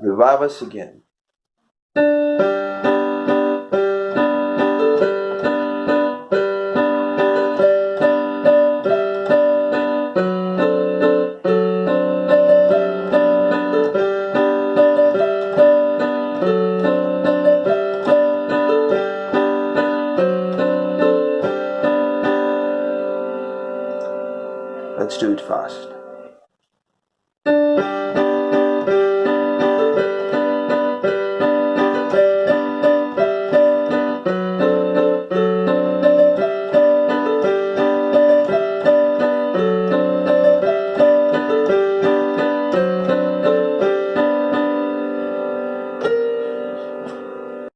Revive us again. Let's do it fast.